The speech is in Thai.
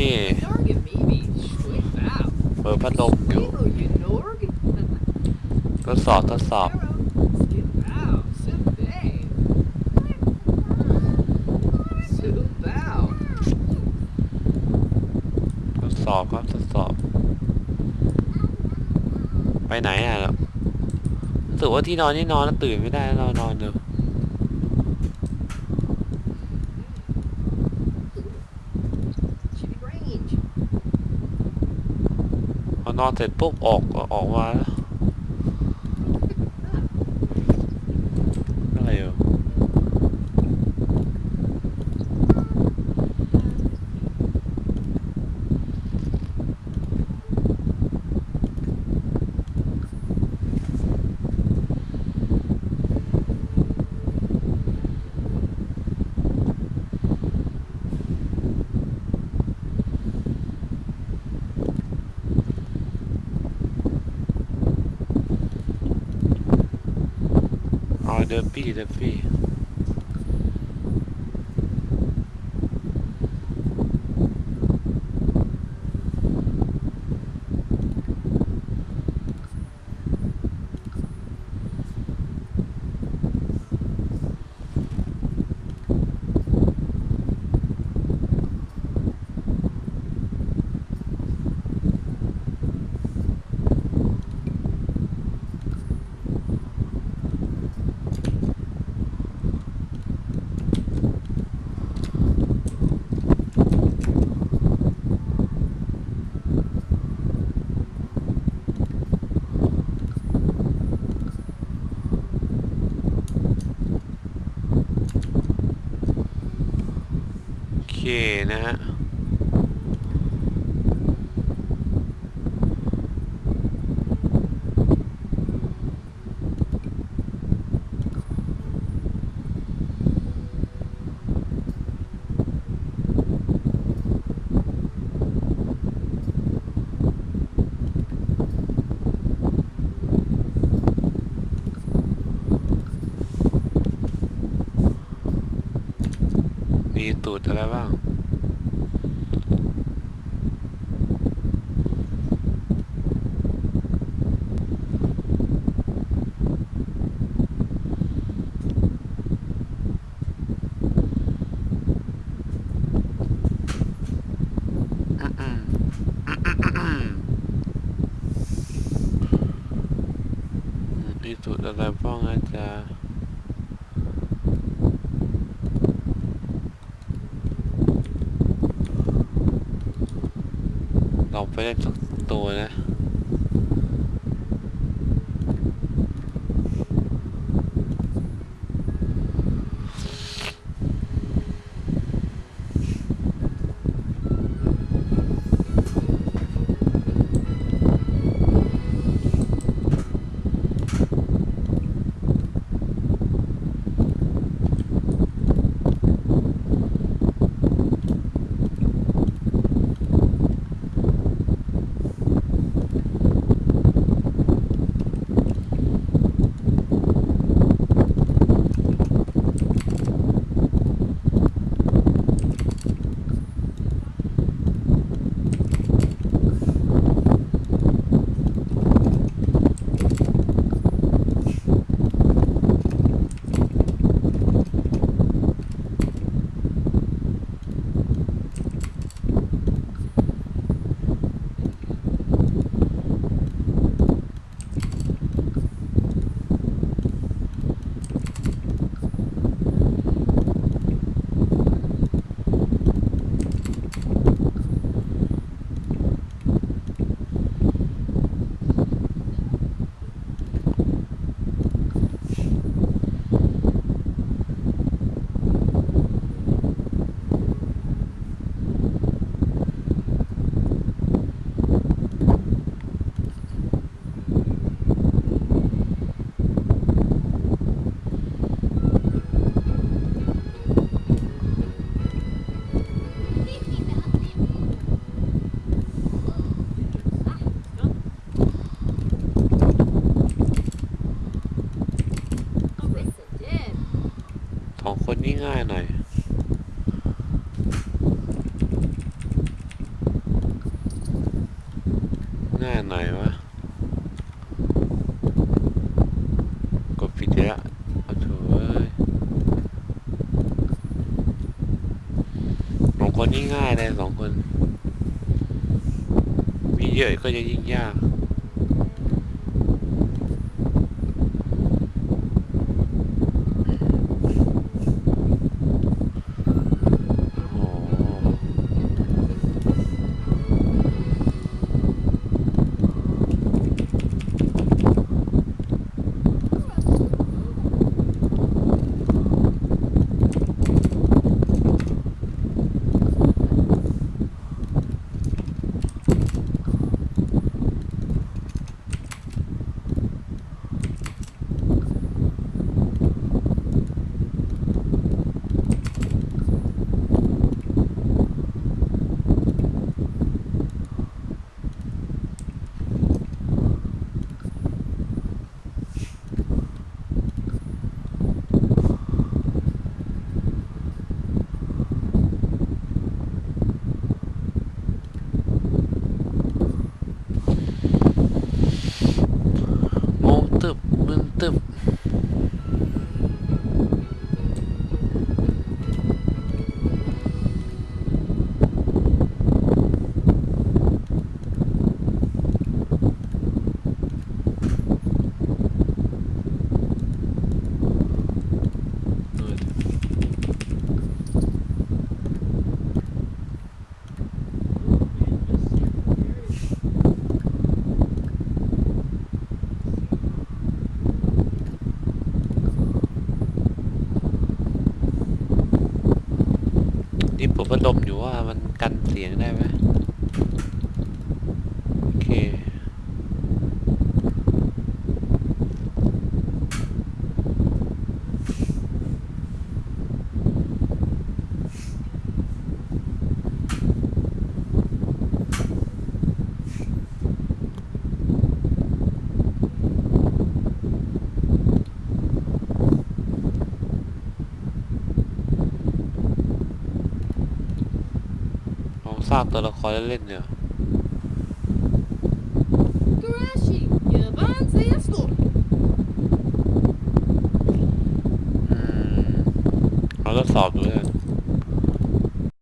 Norge maybe sweet bow. เปิดพัดลมอยู่ทดสอบทดสอบทดสอบครับทดสอบ ไปไหนอะรู้สึกว่าที่นอนนี่นอนแล้วตื่นไม่ได้นอนนอนเดี๋ยว อนอนเสร็จปุ๊บออกออกมาแล้วอะไรอยู่ อ๋อเด นะฮะ มีตูดอะไรบ้าง มีตูดอะไรบ้างอาจารย์ เอาไปเล่นสักตัวนะ นี้ง่ายหน่อยง่ายหน่อยวะกดผิดเยอวเอาถูเอ้ยสองคนนี้ง่ายเลยสองคน มีเยอะก็จะยิ่งยาก มึ ผมพัดลมอยู่ว่ามันกันเสียงได้ไหมโอเค ลองสร้างตัวละครเล่นๆเนี่ย Garashi, Yaban's esto. อืมเราทดสอบดูเลย